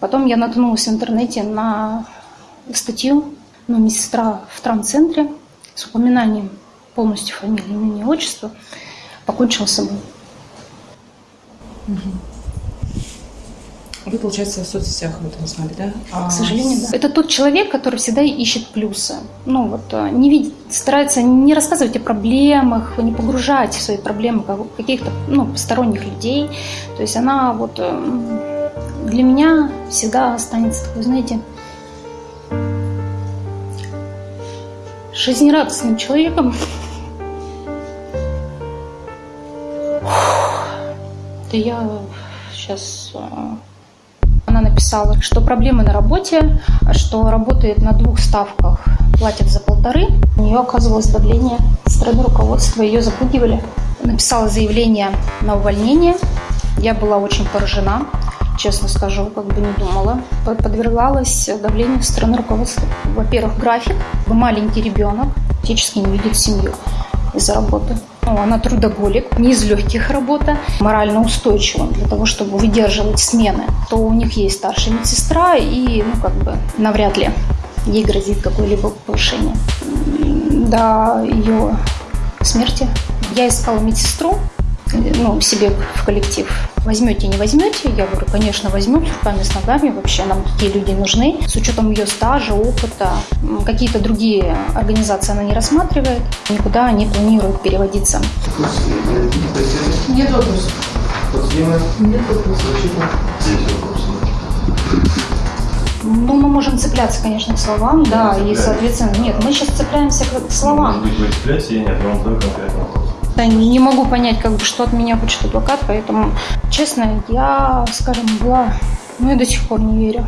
Потом я наткнулась в интернете на статью ну, медсестра в травмцентре с упоминанием полностью фамилии, имени, отчества покончила с собой. Вы, получается, в соцсетях об этом знали, да? А... К сожалению, да. Это тот человек, который всегда ищет плюсы. Ну вот э, не видит, старается не рассказывать о проблемах, не погружать в свои проблемы каких-то ну, посторонних людей. То есть она вот э, для меня всегда останется такой, знаете, жизнерадостным человеком. Да я сейчас э, она написала, что проблемы на работе, что работает на двух ставках, платят за полторы. У нее оказывалось давление со стороны руководства, ее запугивали. Написала заявление на увольнение. Я была очень поражена, честно скажу, как бы не думала. Подвергалась давлению со стороны руководства. Во-первых, график. Маленький ребенок, фактически не видит семью из-за работы. Ну, она трудоголик, не из легких работа, морально устойчива для того, чтобы выдерживать смены. То у них есть старшая медсестра, и ну, как бы навряд ли ей грозит какое-либо повышение. До ее смерти я искала медсестру, ну, себе в коллектив. Возьмете, не возьмете? Я говорю, конечно, возьмем с руками, с ногами. Вообще нам такие люди нужны. С учетом ее стажа, опыта. Какие-то другие организации она не рассматривает. Никуда не планирует переводиться. Нет вопросов. Нет вопросов. Есть вопросы. Ну, мы можем цепляться, конечно, к словам, да, и, соответственно, нет, мы сейчас цепляемся к словам. Может быть, вы цепляетесь, я нет, я вам вопрос. Да, не могу понять, как бы, что от меня хочет адвокат, поэтому, честно, я, скажем, была, ну и до сих пор не верю.